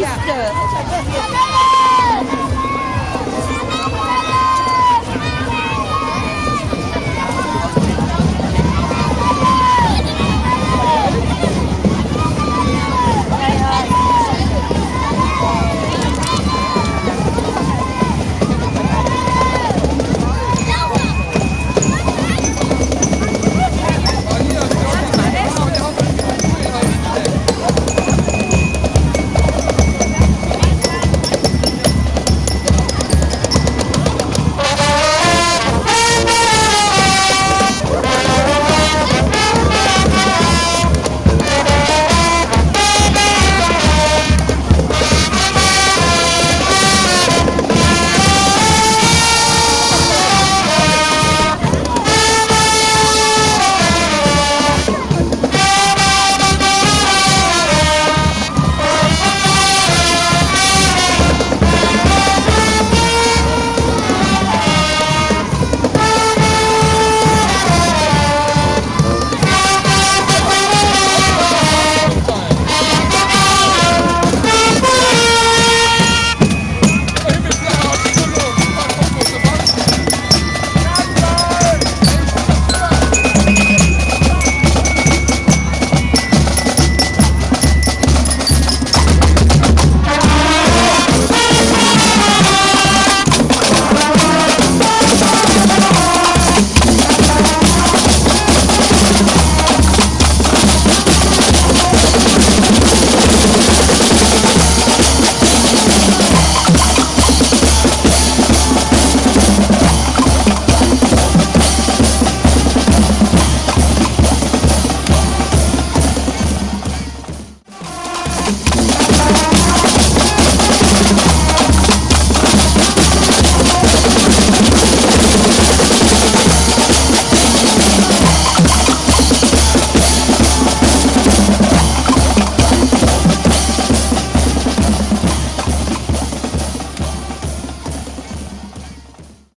Yeah.